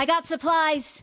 I got supplies.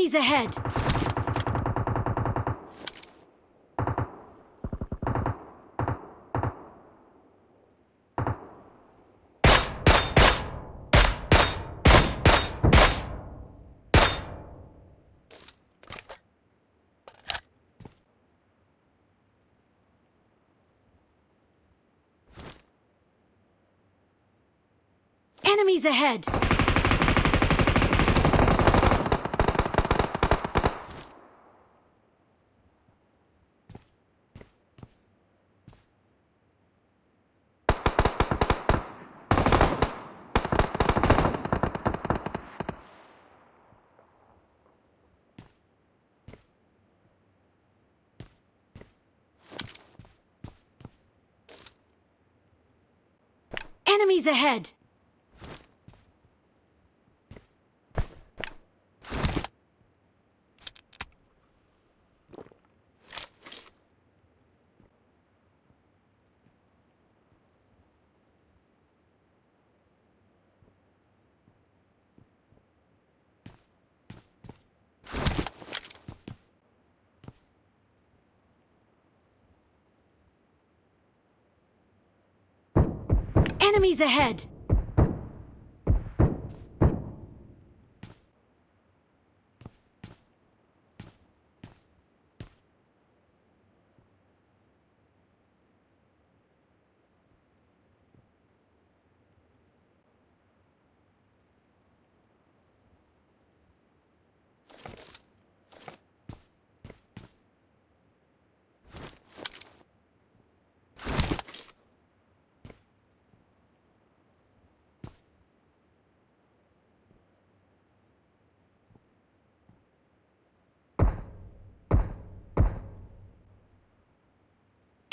Enemies ahead! Enemies ahead! Enemies ahead! Enemies ahead!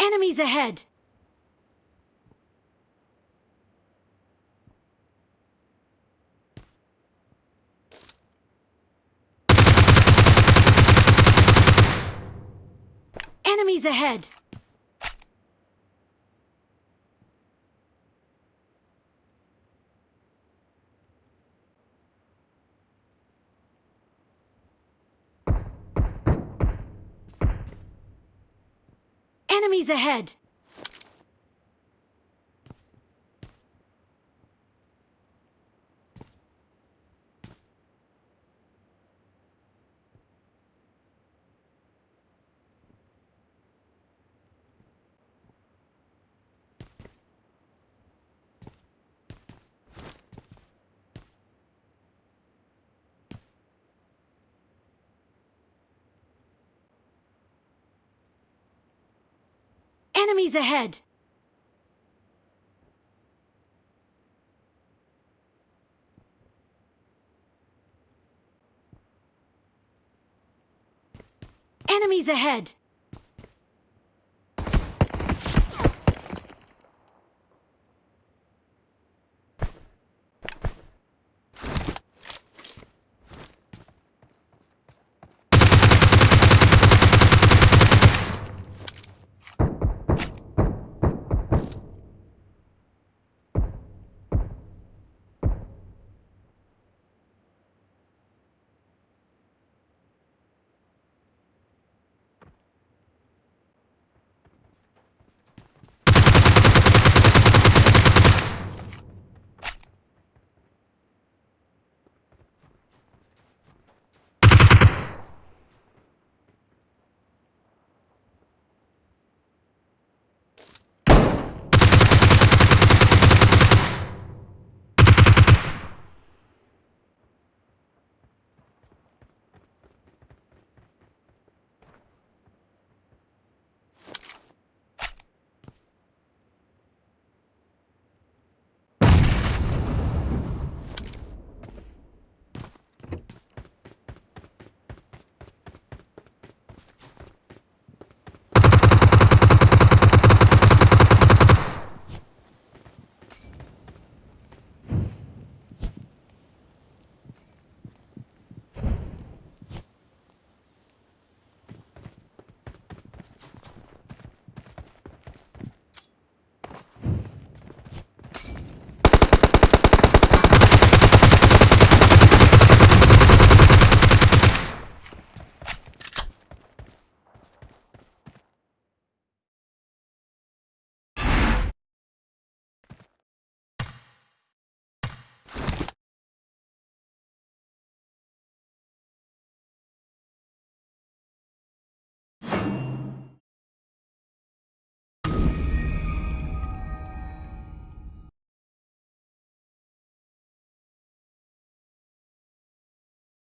Enemies ahead! Enemies ahead! Enemies ahead! Enemies ahead! Enemies ahead!